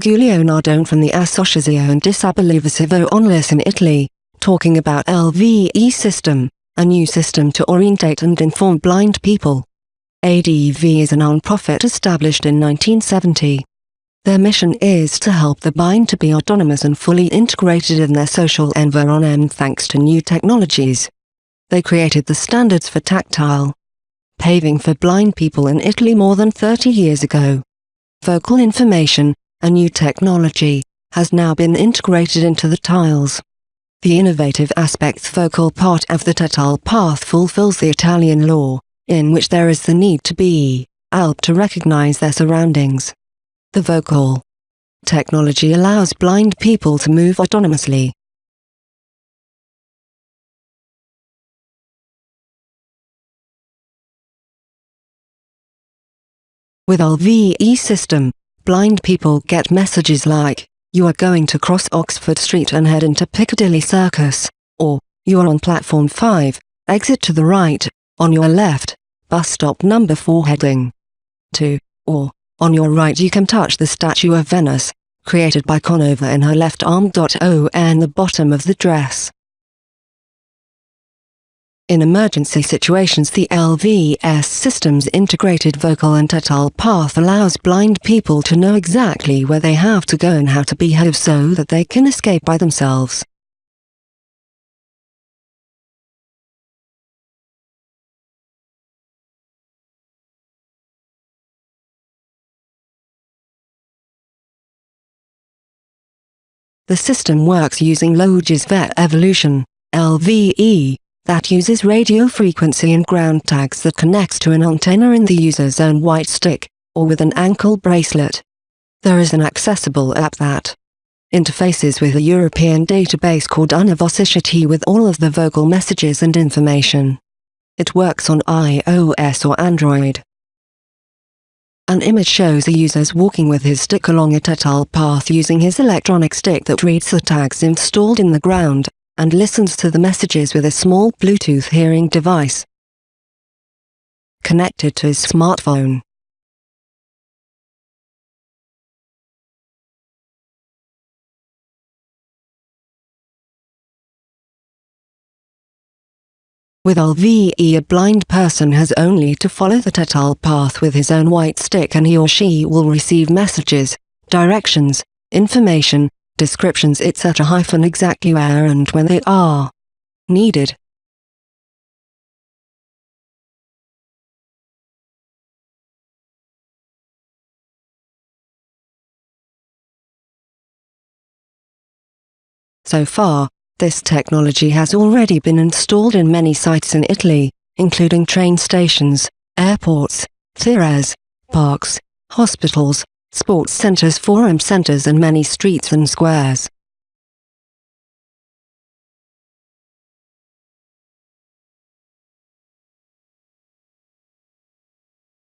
Giulio Nardone from the Associazione Disabili Visivi Onlus in Italy, talking about LVE system, a new system to orientate and inform blind people. ADV is a non-profit established in 1970. Their mission is to help the blind to be autonomous and fully integrated in their social environment thanks to new technologies. They created the standards for tactile paving for blind people in Italy more than 30 years ago. Vocal information, a new technology, has now been integrated into the tiles. The innovative aspects vocal part of the tactile path fulfills the Italian law, in which there is the need to be help to recognize their surroundings. The vocal technology allows blind people to move autonomously. With LVE system, blind people get messages like, you are going to cross Oxford Street and head into Piccadilly Circus, or, you are on platform 5, exit to the right, on your left, bus stop number 4 heading to, or, on your right you can touch the statue of Venus, created by Canova in her left arm. O and the bottom of the dress. In emergency situations the LVS system's integrated vocal and tactile path allows blind people to know exactly where they have to go and how to behave so that they can escape by themselves. The system works using Logisvet Evolution, LVE, that uses radio frequency and ground tags that connects to an antenna in the user's own white stick, or with an ankle bracelet. There is an accessible app that interfaces with a European database called Univocity with all of the vocal messages and information. It works on iOS or Android. An image shows a user walking with his stick along a tactile path using his electronic stick that reads the tags installed in the ground, and listens to the messages with a small Bluetooth hearing device connected to his smartphone. With LVE a blind person has only to follow the tactile path with his own white stick and he or she will receive messages, directions, information, descriptions etc. hyphen exactly where and when they are needed. So far, this technology has already been installed in many sites in Italy, including train stations, airports, theatres, parks, hospitals, sports centres forum centres and many streets and squares.